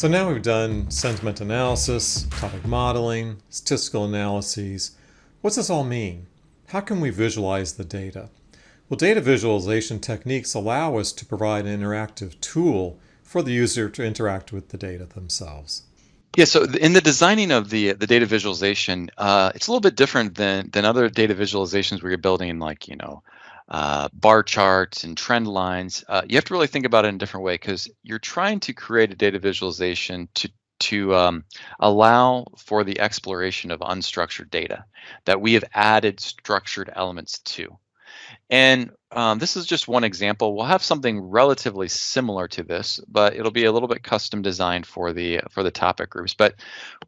So now we've done sentiment analysis, topic modeling, statistical analyses. What's this all mean? How can we visualize the data? Well, data visualization techniques allow us to provide an interactive tool for the user to interact with the data themselves. Yeah, so in the designing of the the data visualization, uh, it's a little bit different than than other data visualizations where you're building like you know uh, bar charts and trend lines, uh, you have to really think about it in a different way because you're trying to create a data visualization to to um, allow for the exploration of unstructured data that we have added structured elements to. And um, this is just one example. We'll have something relatively similar to this, but it'll be a little bit custom designed for the for the topic groups. But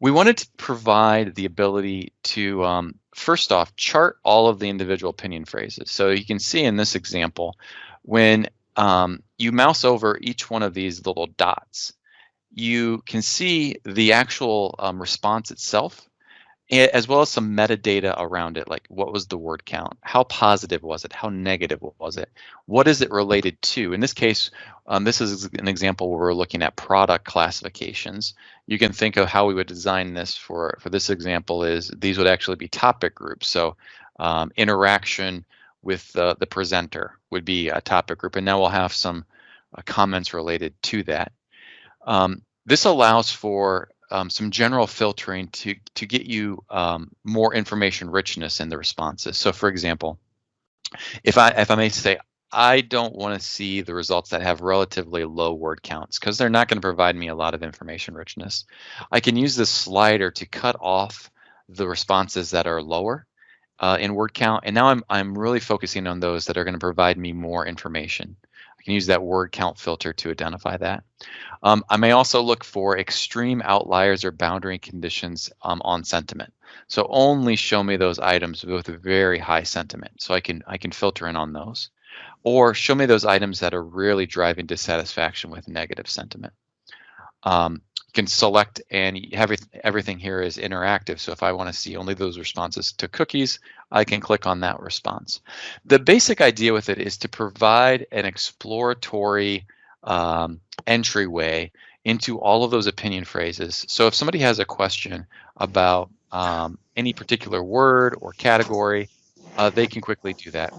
we wanted to provide the ability to um, first off chart all of the individual opinion phrases. So you can see in this example, when um, you mouse over each one of these little dots, you can see the actual um, response itself as well as some metadata around it, like what was the word count? How positive was it? How negative was it? What is it related to? In this case, um, this is an example where we're looking at product classifications. You can think of how we would design this for, for this example is these would actually be topic groups. So um, interaction with the, the presenter would be a topic group. And now we'll have some uh, comments related to that. Um, this allows for um, some general filtering to to get you um, more information richness in the responses. So, for example, if I if I may say, I don't want to see the results that have relatively low word counts because they're not going to provide me a lot of information richness. I can use this slider to cut off the responses that are lower uh, in word count, and now I'm I'm really focusing on those that are going to provide me more information. Can use that word count filter to identify that. Um, I may also look for extreme outliers or boundary conditions um, on sentiment. So only show me those items with very high sentiment. So I can I can filter in on those. Or show me those items that are really driving dissatisfaction with negative sentiment. Um, can select and every, everything here is interactive. So if I want to see only those responses to cookies, I can click on that response. The basic idea with it is to provide an exploratory um, entryway into all of those opinion phrases. So if somebody has a question about um, any particular word or category, uh, they can quickly do that.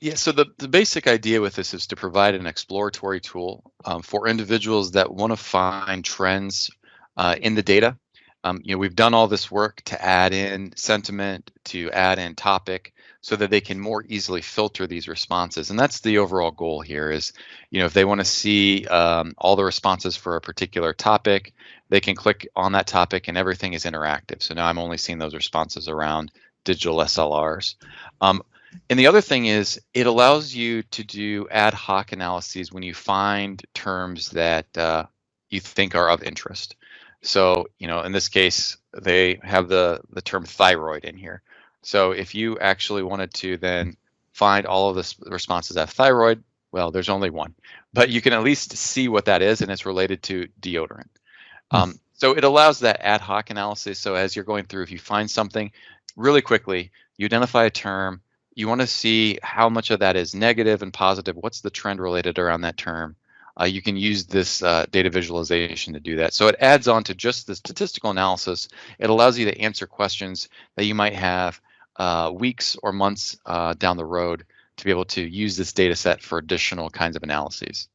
Yeah, so the, the basic idea with this is to provide an exploratory tool um, for individuals that want to find trends uh, in the data. Um, you know, we've done all this work to add in sentiment, to add in topic, so that they can more easily filter these responses. And that's the overall goal here is, you know, if they want to see um, all the responses for a particular topic, they can click on that topic and everything is interactive. So now I'm only seeing those responses around digital SLRs. Um, and the other thing is it allows you to do ad hoc analyses when you find terms that uh, you think are of interest. So, you know, in this case, they have the, the term thyroid in here. So if you actually wanted to then find all of the responses that thyroid, well, there's only one, but you can at least see what that is and it's related to deodorant. Hmm. Um, so it allows that ad hoc analysis. So as you're going through, if you find something really quickly, you identify a term, you want to see how much of that is negative and positive. What's the trend related around that term? Uh, you can use this uh, data visualization to do that. So it adds on to just the statistical analysis. It allows you to answer questions that you might have uh, weeks or months uh, down the road to be able to use this data set for additional kinds of analyses.